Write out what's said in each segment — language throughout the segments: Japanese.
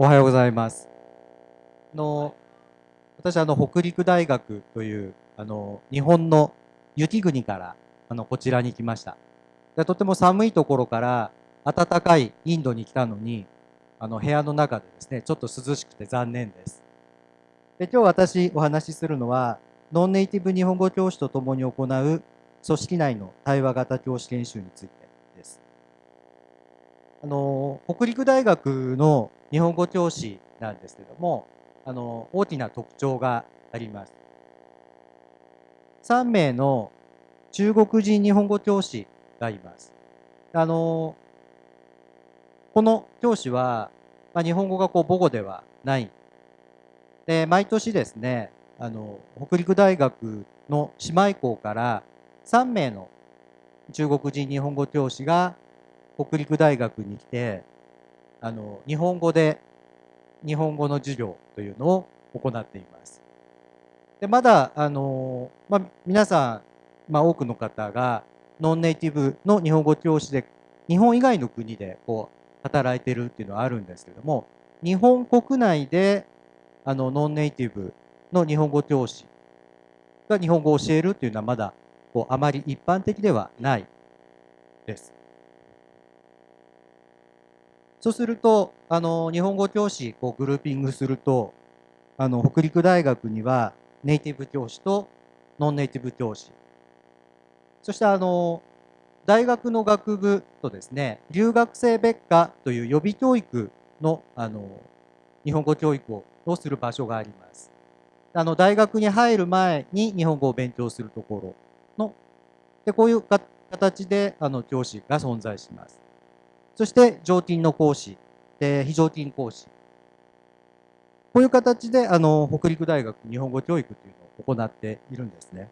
おはようございます。の私あの北陸大学というあの日本の雪国からあのこちらに来ました。でとても寒いところから暖かいインドに来たのにあの部屋の中でですねちょっと涼しくて残念です。で今日私お話しするのはノンネイティブ日本語教師とともに行う組織内の対話型教師研修についてです。あの北陸大学の日本語教師なんですけどもあの大きな特徴があります。3名の中国人日本語教師がいます。あのこの教師は、まあ、日本語がこう母語ではないで毎年ですねあの北陸大学の姉妹校から3名の中国人日本語教師が北陸大学に来てあの日本語で日本語の授業というのを行っています。でまだあの、まあ、皆さん、まあ、多くの方がノンネイティブの日本語教師で日本以外の国でこう働いてるっていうのはあるんですけども日本国内であのノンネイティブの日本語教師が日本語を教えるっていうのはまだこうあまり一般的ではないです。そうすると、あの、日本語教師、こう、グルーピングすると、あの、北陸大学には、ネイティブ教師とノンネイティブ教師。そして、あの、大学の学部とですね、留学生別科という予備教育の、あの、日本語教育をする場所があります。あの、大学に入る前に日本語を勉強するところの、で、こういう形で、あの、教師が存在します。そして常勤の講師、え非常勤講師。こういう形であの北陸大学日本語教育というのを行っているんですね。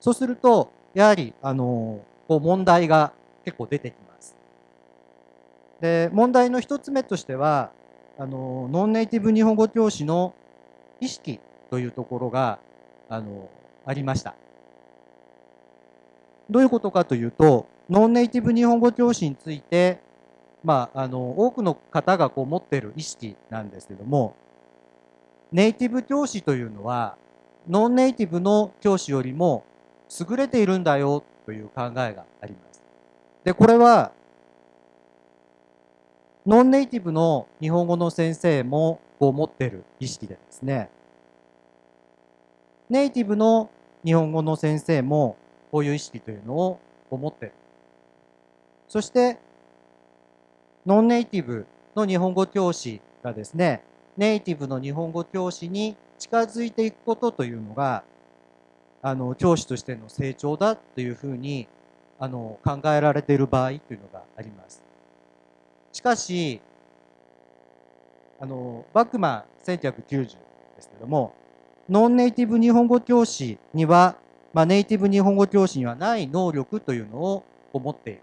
そうすると、やはりあのこう問題が結構出てきます。で問題の一つ目としてはあのノンネイティブ日本語教師の意識というところがあのありました。どういうことかというとノンネイティブ日本語教師についてまあ、あの多くの方がこう持っている意識なんですけどもネイティブ教師というのはノンネイティブの教師よりも優れているんだよという考えがあります。でこれはノンネイティブの日本語の先生もこう持ってる意識でですねネイティブの日本語の先生もこういう意識というのを持ってる。そしてノンネイティブの日本語教師がですね、ネイティブの日本語教師に近づいていくことというのが、あの、教師としての成長だというふうに、あの、考えられている場合というのがあります。しかし、あの、バックマン1990ですけども、ノンネイティブ日本語教師には、まあ、ネイティブ日本語教師にはない能力というのを持っている。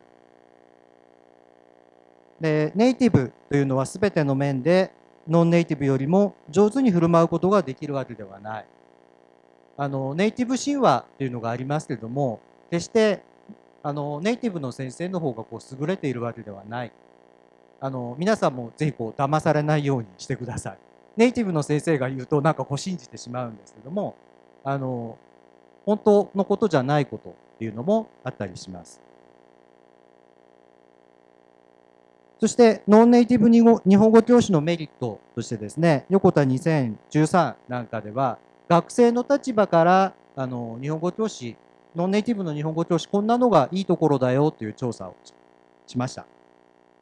でネイティブというのは全ての面でノンネイティブよりも上手に振る舞うことができるわけではない。あのネイティブ神話というのがありますけれども決してあのネイティブの先生の方がこう優れているわけではない。あの皆さんもぜひこう騙されないようにしてください。ネイティブの先生が言うとなんかこう信じてしまうんですけどもあの本当のことじゃないことっていうのもあったりします。そして、ノンネイティブ日本語教師のメリットとしてですね、横田2013なんかでは、学生の立場からあの日本語教師、ノンネイティブの日本語教師、こんなのがいいところだよという調査をしました。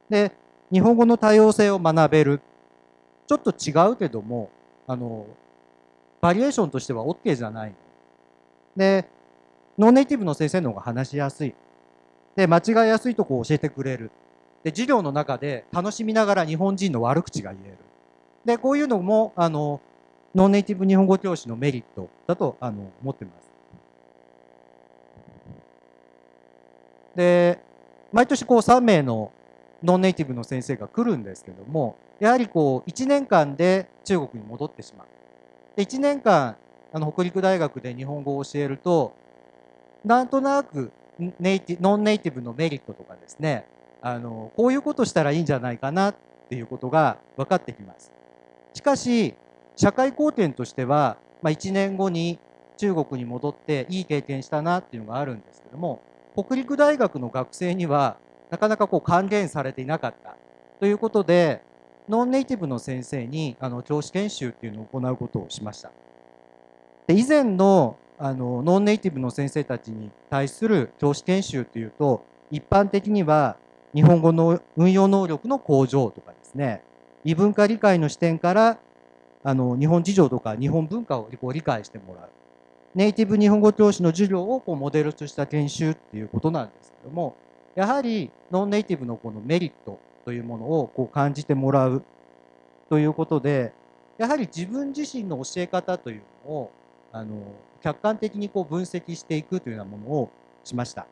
で、日本語の多様性を学べる。ちょっと違うけども、あの、バリエーションとしては OK じゃない。で、ノンネイティブの先生の方が話しやすい。で、間違いやすいとこを教えてくれる。で授業の中で楽しみながら日本人の悪口が言える。でこういうのもあのノンネイティブ日本語教師のメリットだとあの思ってます。で毎年こう3名のノンネイティブの先生が来るんですけどもやはりこう1年間で中国に戻ってしまう。で1年間あの北陸大学で日本語を教えるとなんとなくネイティノンネイティブのメリットとかですねあのこういうことしたらいいんじゃないかなっていうことが分かってきます。しかし社会貢献としては、まあ、1年後に中国に戻っていい経験したなっていうのがあるんですけども北陸大学の学生にはなかなかこう還元されていなかったということでノンネイティブの先生にあの教師研修っていうのを行うことをしました。で以前のあのノンネイティブの先生たちに対する教師研修っていうと一般的には日本語の運用能力の向上とかですね異文化理解の視点からあの日本事情とか日本文化を理解してもらうネイティブ日本語教師の授業をこうモデルとした研修っていうことなんですけどもやはりノンネイティブのこのメリットというものをこう感じてもらうということでやはり自分自身の教え方というのをあの客観的にこう分析していくというようなものをしました。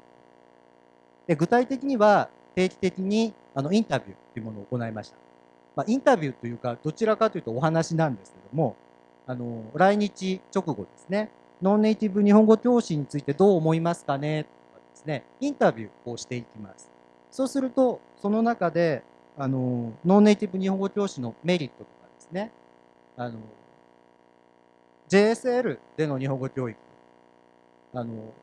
で具体的には定期的にあのインタビューというものを行いました。まあ、インタビューというかどちらかというとお話なんですけどもあの来日直後ですね。ノンネイティブ日本語教師についてどう思いますかね？とかですね、インタビューをしていきます。そうすると、その中で、あの、ノンネイティブ日本語教師のメリットとかですね、あの、JSL での日本語教育、あの、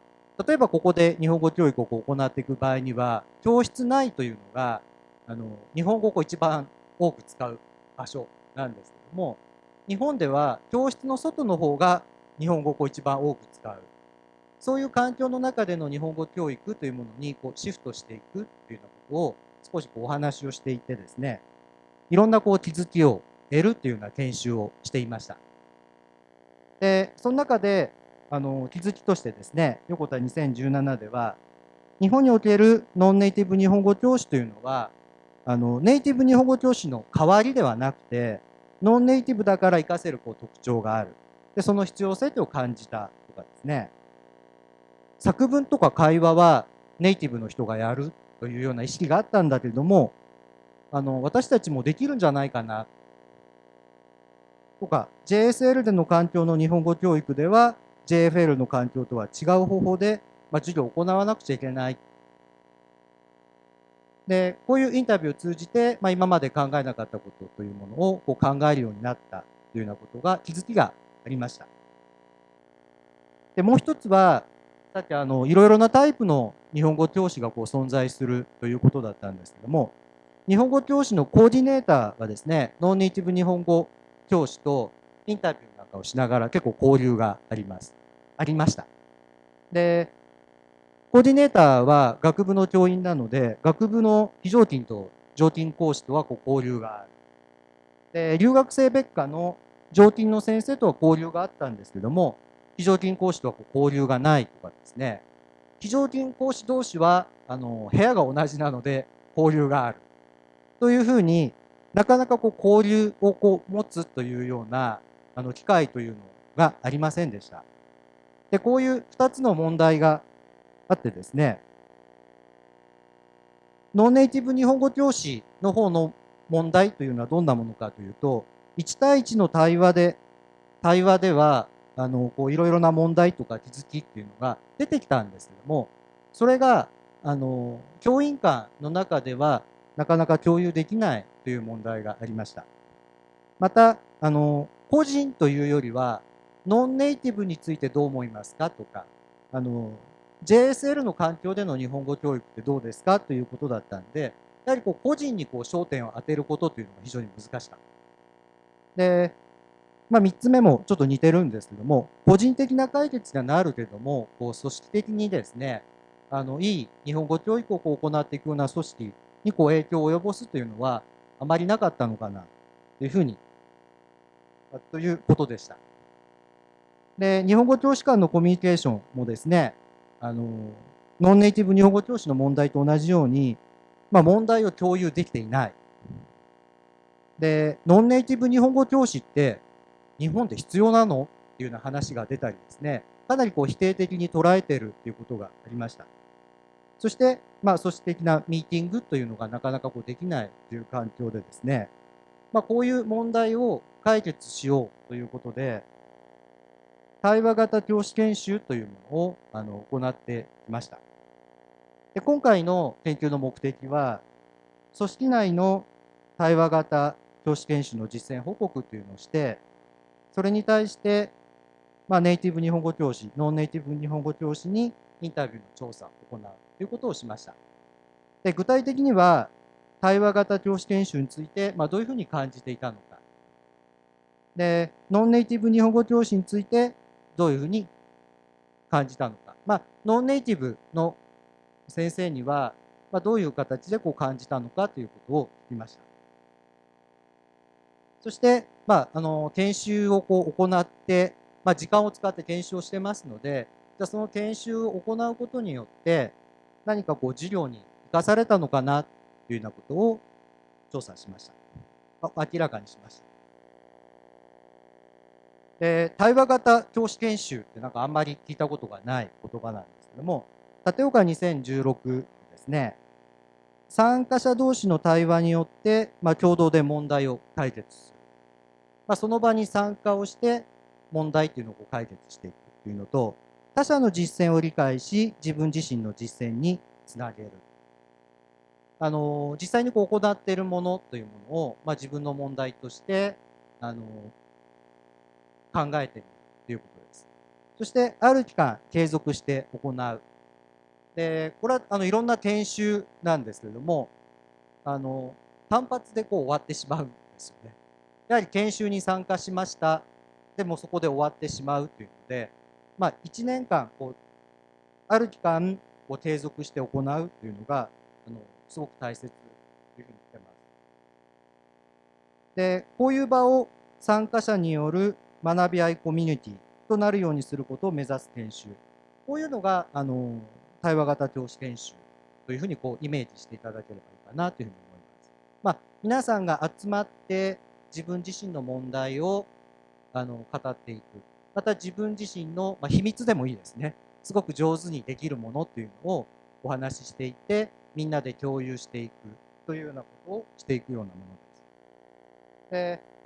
例えばここで日本語教育を行っていく場合には、教室内というのが、あの、日本語を一番多く使う場所なんですけども、日本では教室の外の方が日本語を一番多く使う。そういう環境の中での日本語教育というものにこうシフトしていくというようなことを少しこうお話をしていてですね、いろんなこう気づきを得るというような研修をしていました。で、その中であの気づきとしてですね、横田2017では、日本におけるノンネイティブ日本語教師というのは、あのネイティブ日本語教師の代わりではなくて、ノンネイティブだから活かせるこう特徴がある。でその必要性を感じたとかですね。作文とか会話はネイティブの人がやるというような意識があったんだけれどもあの私たちもできるんじゃないかな。とか JSL での環境の日本語教育では JFL の環境とは違う方法で、まあ、授業を行わなくちゃいけない。でこういうインタビューを通じて、まあ、今まで考えなかったことというものをこう考えるようになったというようなことが気づきがありました。でもう一つはさっきあのいろいろなタイプの日本語教師がこう存在するということだったんですけども日本語教師のコーディネーターはですねノンネイティブ日本語教師とインタビューなんかをしながら結構交流がありますありましたでコーディネーターは学部の教員なので学部の非常勤と常勤講師とはこう交流がある。で留学生別科の常勤の先生とは交流があったんですけども非常勤講師とは交流がないとかですね。非常勤講師同士はあの部屋が同じなので交流がある。というふうになかなかこう交流をこう持つというようなあの機会というのがありませんでした。でこういう2つの問題があってですねノンネイティブ日本語教師の方の問題というのはどんなものかというと1対1の対話で対話ではあのこういろいろな問題とか気づきっていうのが出てきたんですけどもそれがあの教員間の中ではなかなか共有できないという問題がありました。またあの個人というよりはノンネイティブについてどう思いますかとかあの JSL の環境での日本語教育ってどうですかということだったんでやはりこう個人にこう焦点を当てることというのが非常に難しかった。で、まあ、3つ目もちょっと似てるんですけども、個人的な解決にはなるけども、こう組織的にですね、あのいい日本語教育をこう行っていくような組織にこう影響を及ぼすというのはあまりなかったのかなというふうに、ということでした。で、日本語教師間のコミュニケーションもですね、あのノンネイティブ日本語教師の問題と同じように、まあ、問題を共有できていない。で、ノンネイティブ日本語教師って日本で必要なの？っていうような話が出たりですね、かなりこう否定的に捉えてるっていうことがありました。そして、まあ、組織的なミーティングというのがなかなかこうできないという環境でですね、まあ、こういう問題を解決しようということで、対話型教師研修というものをあの行ってきました。で今回の研究の目的は、組織内の対話型教師研修の実践報告というのをして、それに対して、まあ、ネイティブ日本語教師、ノンネイティブ日本語教師にインタビューの調査を行うということをしました。で具体的には、対話型教師研修について、まあ、どういうふうに感じていたのか。で、ノンネイティブ日本語教師について、どういうふうに感じたのか。まあ、ノンネイティブの先生には、まあ、どういう形でこう感じたのかということを聞きました。そして、まあ、あの研修をこう行って、まあ、時間を使って研修をしてますので、じゃその研修を行うことによって、何かこう授業に生かされたのかなというようなことを調査しました。明らかにしました。で対話型教師研修ってなんかあんまり聞いたことがない言葉なんですけども、立岡2016ですね、参加者同士の対話によって、まあ、共同で問題を解決する。まあ、その場に参加をして問題っていうのを解決していくというのと、他者の実践を理解し、自分自身の実践につなげる。あの実際にこう行っているものというものを、まあ、自分の問題としてあの考えているということです。そしてある期間継続して行う。でこれはあのいろんな研修なんですけれどもあの単発でこう終わってしまうんですよね。やはり研修に参加しましたでもそこで終わってしまうというので、まあ、1年間こうある期間を継続して行うというのがあのすごく大切というふうに言ってます。でこういう場を参加者による学び合いコミュニティとなるようにすることを目指す研修こういうのがあの対話型教師研修というふうにこうイメージしていただければいいかなというふうに思います。まあ、皆さんが集まって自分自身の問題をあの語っていくまた自分自身の、まあ、秘密でもいいですねすごく上手にできるものっていうのをお話ししていってみんなで共有していくというようなことをしていくようなものです。で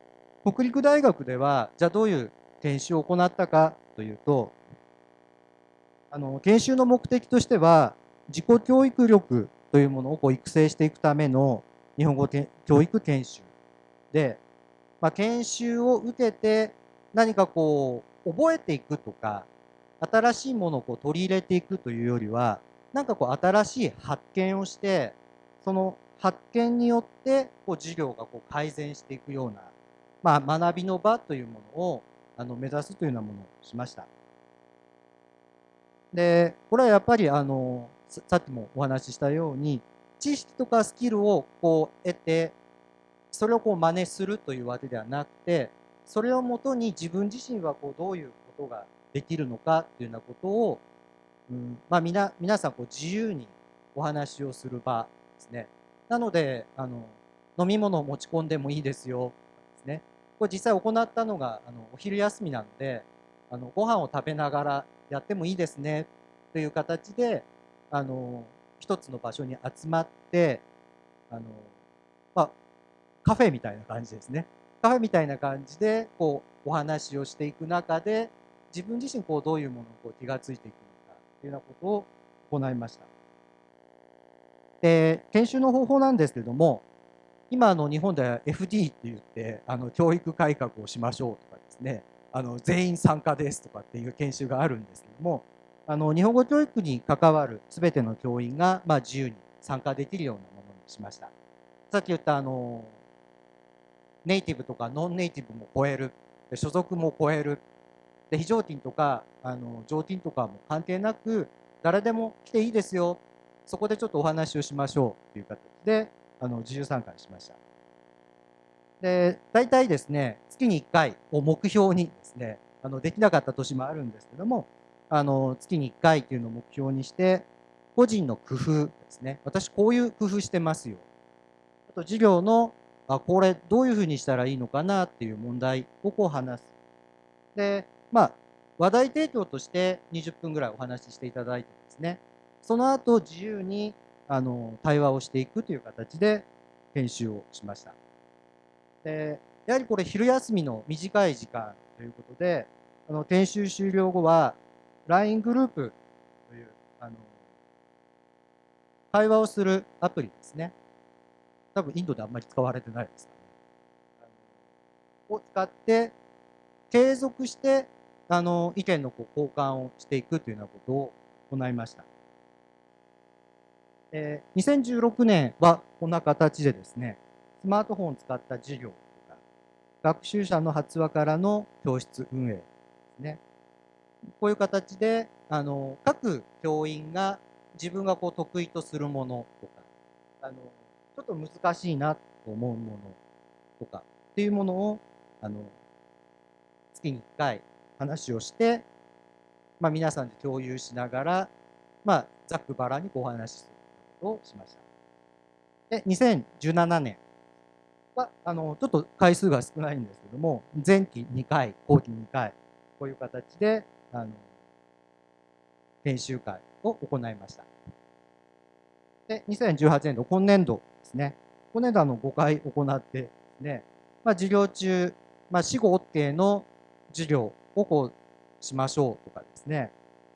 北陸大学ではじゃあどういう研修を行ったかというとあの研修の目的としては自己教育力というものをこう育成していくための日本語教育研修で、まあ、研修を受けて何かこう覚えていくとか新しいものをこう取り入れていくというよりはなんかこう新しい発見をしてその発見によってこう授業がこう改善していくような、まあ、学びの場というものをあの目指すというようなものをしました。でこれはやっぱりあのさっきもお話ししたように知識とかスキルをこう得てそれをこう真似するというわけではなくてそれをもとに自分自身はこうどういうことができるのかというようなことをうんまあ、皆皆さんこう自由にお話をする場ですね。なのであの飲み物を持ち込んでもいいですよ。これ実際行ったのがあのお昼休みなのであのご飯を食べながらやってもいいですねという形であの一つの場所に集まってあの、まあ、カフェみたいな感じですね。カフェみたいな感じでこうお話をしていく中で自分自身こうどういうものをこう気がついていくのかというようなことを行いました。で研修の方法なんですけれども今の日本では FD って言ってあの教育改革をしましょうとかですねあの全員参加ですとかっていう研修があるんですけどもあの日本語教育に関わる全ての教員が、まあ、自由に参加できるようなものにしました。さっき言ったあのネイティブとかノンネイティブも超える所属も超えるで非常勤とかあの常勤とかも関係なく誰でも来ていいですよそこでちょっとお話をしましょうという形であの自由参加しました。で大体ですね月に1回を目標にですねあのできなかった年もあるんですけどもあの月に1回っていうのを目標にして個人の工夫ですね。私こういう工夫してますよ。あと授業のあこれどういうふうにしたらいいのかなっていう問題をこう話す。でまあ、話題提供として20分ぐらいお話ししていただいてですね、その後自由にあの対話をしていくという形で研修をしました。でやはりこれ昼休みの短い時間ということであの研修終了後は LINE グループというあの会話をするアプリですね多分インドであんまり使われてないですかねを使って継続してあの意見のこう交換をしていくというようなことを行いました。えー、2016年はこんな形でですねスマートフォンを使った授業とか学習者の発話からの教室運営ですね。こういう形であの各教員が自分がこう得意とするものとかあのちょっと難しいなと思うものとかっていうものをあの月に1回話をして、まあ、皆さんで共有しながら、まあ、ざっくばらにお話しする。をしました。で2017年はあのちょっと回数が少ないんですけども前期2回後期2回こういう形であの研修会を行いました。で2018年度今年度ですね今年度あの5回行ってですね、まあ、授業中、まあ、死後 OK の授業をこうしましょうとかですね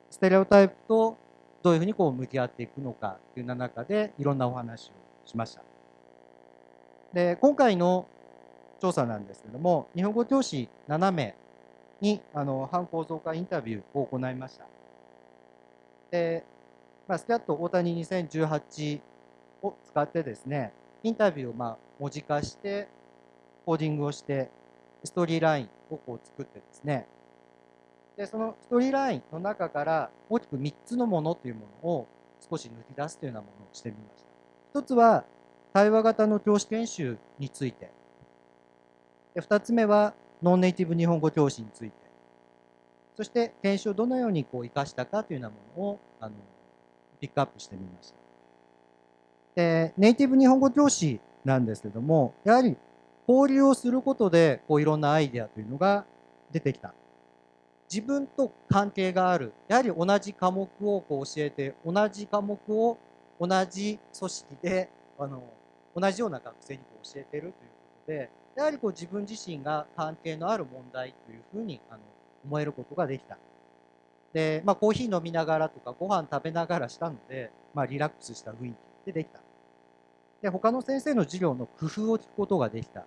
ステレオタイプとどういうふうにこう向き合っていくのかというな中でいろんなお話をしました。で今回の調査なんですけども日本語教師7名にあの反構造化インタビューを行いました。で、まあ、スキャット大谷2018を使ってですねインタビューをまあ文字化してコーディングをしてストーリーラインをこう作ってですねでそのストーリーラインの中から大きく3つのものというものを少し抜き出すというようなものをしてみました。1つは対話型の教師研修についてで2つ目はノンネイティブ日本語教師についてそして研修をどのようにこう生かしたかというようなものをあのピックアップしてみました。でネイティブ日本語教師なんですけどもやはり交流をすることでこういろんなアイデアというのが出てきた自分と関係があるやはり同じ科目をこう教えて同じ科目を同じ組織であの同じような学生にこう教えてるということでやはりこう自分自身が関係のある問題というふうにあの思えることができた。で、まあ、コーヒー飲みながらとかご飯食べながらしたので、まあ、リラックスした雰囲気でできた。で他の先生の授業の工夫を聞くことができた。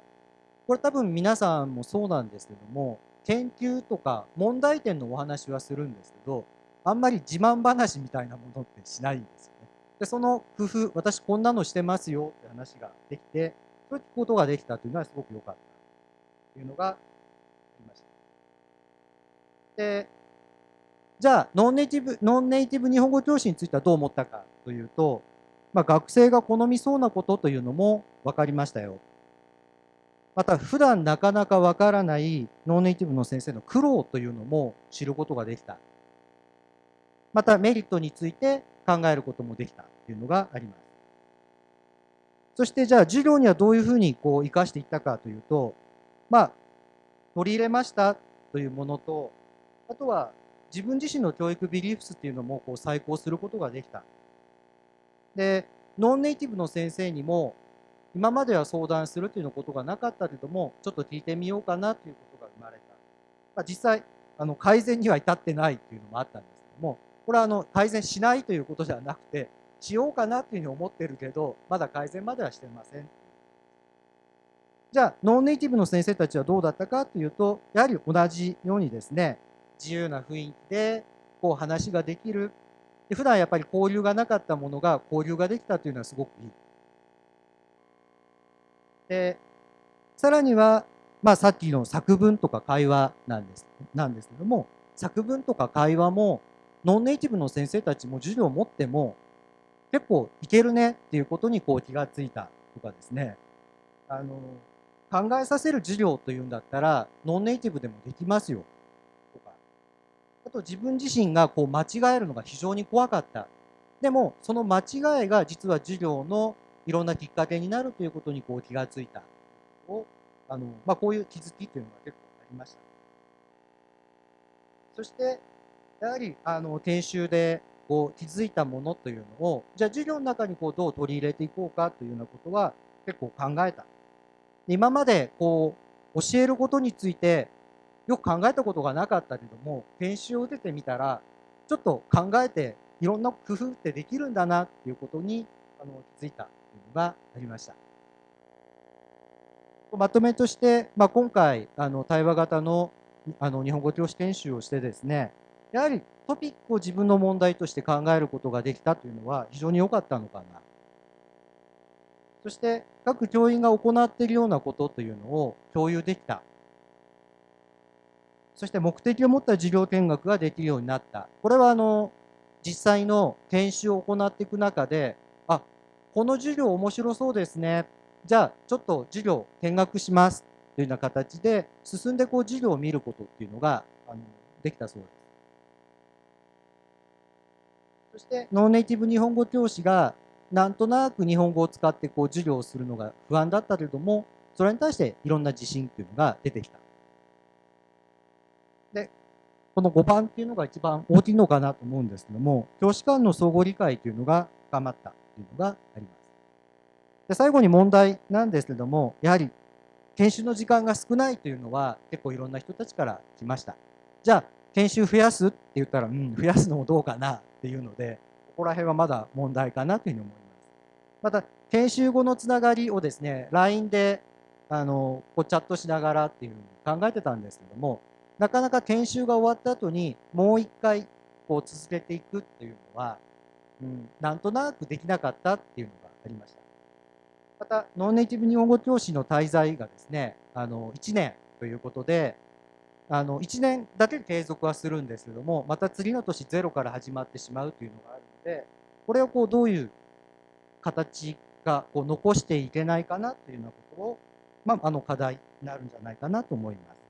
これ多分皆さんもそうなんですけども研究とか問題点のお話はするんですけどあんまり自慢話みたいなものってしないんですよね。でその工夫私こんなのしてますよって話ができてそういうことができたというのはすごく良かったというのがありました。でじゃあノンネイティブノンネイティブ日本語教師についてはどう思ったかというと、まあ、学生が好みそうなことというのも分かりましたよ。また普段なかなかわからないノンネイティブの先生の苦労というのも知ることができた。またメリットについて考えることもできたというのがあります。そしてじゃあ授業にはどういうふうにこう生かしていったかというと、まあ、取り入れましたというものと、あとは自分自身の教育ビリーフスっていうのもこう再考することができた。で、ノンネイティブの先生にも今までは相談するということがなかったけどもちょっと聞いてみようかなということが生まれた、まあ、実際あの改善には至ってないというのもあったんですけどもこれはあの改善しないということではなくてしようかなというふうに思ってるけどまだ改善まではしてません。じゃあノンネイティブの先生たちはどうだったかというとやはり同じようにですね自由な雰囲気でこう話ができる。普段やっぱり交流がなかったものが交流ができたというのはすごくいい。でさらには、まあ、さっきの作文とか会話なんですなんですけども作文とか会話もノンネイティブの先生たちも授業を持っても結構いけるねっていうことにこう気がついたとかですね。あの考えさせる授業というんだったらノンネイティブでもできますよとか。あと自分自身がこう間違えるのが非常に怖かった。でもその間違いが実は授業のいろんなきっかけになるということにこう気がついたをあの、まあ、こういう気づきというのが結構ありました。そしてやはりあの研修でこう気づいたものというのをじゃあ授業の中にこうどう取り入れていこうかというようなことは結構考えた。今までこう教えることについてよく考えたことがなかったけども研修を受けてみたらちょっと考えていろんな工夫ってできるんだなっていうことにあの気づいたがありました。まとめとして、まあ、今回あの対話型のあの日本語教師研修をしてですねやはりトピックを自分の問題として考えることができたというのは非常に良かったのかな。そして各教員が行っているようなことというのを共有できた。そして目的を持った授業見学ができるようになった。これはあの実際の研修を行っていく中でこの授業面白そうですねじゃあちょっと授業見学しますというような形で進んでこう授業を見ることっていうのがあのできたそうです。そしてノンネイティブ日本語教師がなんとなく日本語を使ってこう授業をするのが不安だったけれどもそれに対していろんな自信っていうのが出てきた。でこの5番っていうのが一番大きいのかなと思うんですけども教師間の相互理解というのが深まったというのがあります。で最後に問題なんですけどもやはり研修の時間が少ないというのは結構いろんな人たちから来ました。じゃあ研修増やすって言ったら、うん、増やすのもどうかなっていうのでここら辺はまだ問題かなというふうに思います。また研修後のつながりをですね LINE であのこうチャットしながらっていうふうに考えてたんですけどもなかなか研修が終わった後にもう一回こう続けていくっていうのは、うん、なんとなくできなかったっていうのがありました。またノンネイティブ日本語教師の滞在がですねあの1年ということであの1年だけ継続はするんですけどもまた次の年ゼロから始まってしまうというのがあるのでこれをこうどういう形がこう残していけないかなというようなことを、まあ、あの課題になるんじゃないかなと思います。